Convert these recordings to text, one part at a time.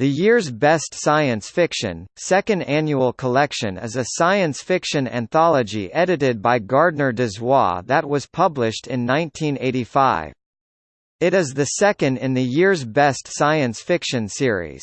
The year's best science fiction, second annual collection is a science fiction anthology edited by Gardner Dozois that was published in 1985. It is the second in the year's best science fiction series.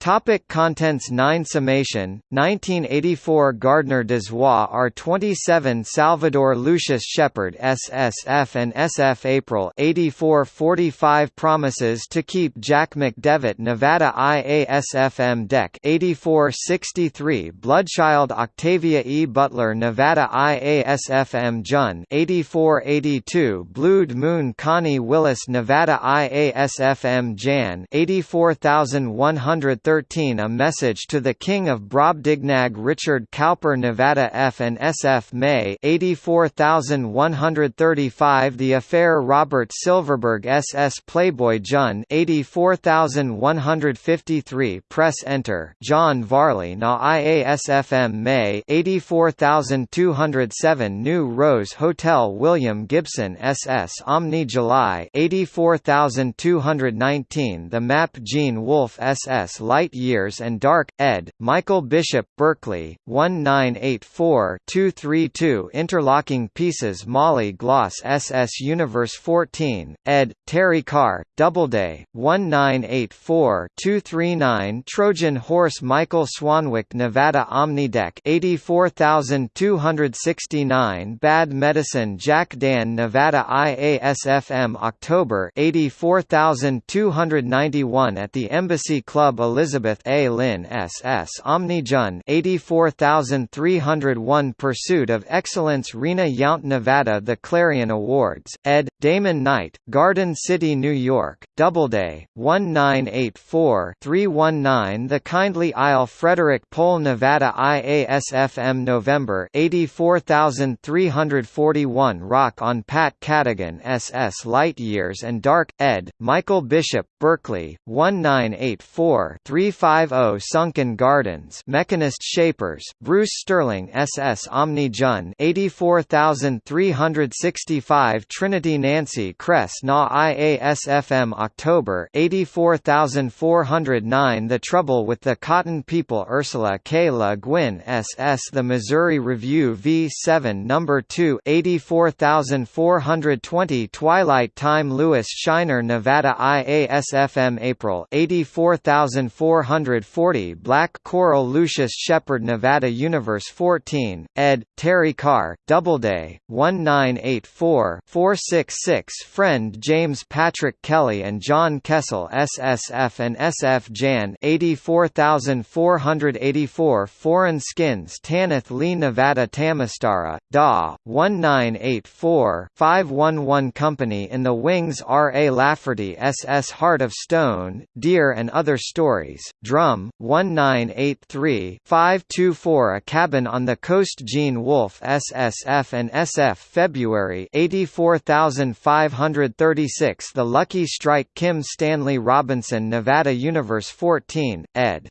Topic contents 9 Summation, 1984 Gardner Dozois R27 Salvador Lucius Shepard SSF and SF April 84 45 Promises to keep Jack McDevitt Nevada IASFM Dec 84 63 Bloodchild Octavia E. Butler Nevada IASFM Jun 84 82 Blued Moon Connie Willis Nevada IASFM Jan 84100 13 A Message to the King of Brobdingnag Richard Cowper Nevada F. and SF May 84135 The Affair Robert Silverberg SS Playboy Jun 84153 Press Enter. John Varley Na IASFM May 84207 New Rose Hotel William Gibson SS Omni July 84219 The Map Gene Wolfe SS Light Years and Dark, ed., Michael Bishop, Berkley, 1984-232 Interlocking Pieces Molly Gloss SS Universe 14, ed., Terry Carr, Doubleday, 1984-239 Trojan Horse Michael Swanwick Nevada Omnideck 84269 Bad Medicine Jack Dann Nevada IASFM October 84291 At the Embassy Club Elizabeth A. Lynn S.S. Omnijun 84301 Pursuit of Excellence Rena Yount Nevada The Clarion Awards, ed. Damon Knight, Garden City, New York, Doubleday, 1984-319 The Kindly Isle Frederik Pohl Nevada IASFM November 84341 Rock on Pat Cadigan SS Light Years and Dark, ed. Michael Bishop, Berkley, 1984 350 Sunken Gardens Mechanist Shapers, Bruce Sterling SS Omni Jun 84365 Trinity Nancy Kress Na IASFM October 84409 The Trouble with the Cotton People Ursula K. Le Guin SS The Missouri Review V7 No. 2 84420 Twilight Time Lewis Shiner Nevada IASFM April 84440 Black Coral Lucius Shepard Nevada Universe 14, ed., Terry Carr, Doubleday, 1984-466 Friend James Patrick Kelly and John Kessel SSF and SF Jan 84484 Foreign Skins Tanith Lee Nevada Tamastara, DA, 1984-511 Company in the Wings R. A. Lafferty SS Heart of Stone, Dear and Other Stories Drumm, 1983-524 A Cabin on the Coast Gene Wolfe SSF and SF February 84536 The Lucky Strike Kim Stanley Robinson Nevada Universe 14, ed.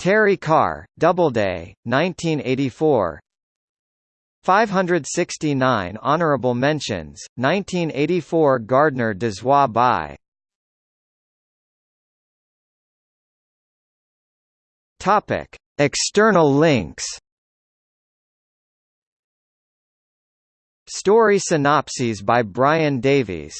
Terry Carr, Doubleday, 1984 569 Honorable Mentions, 1984 Gardner Dozois by Topic: External links. Story synopses by Brian Davies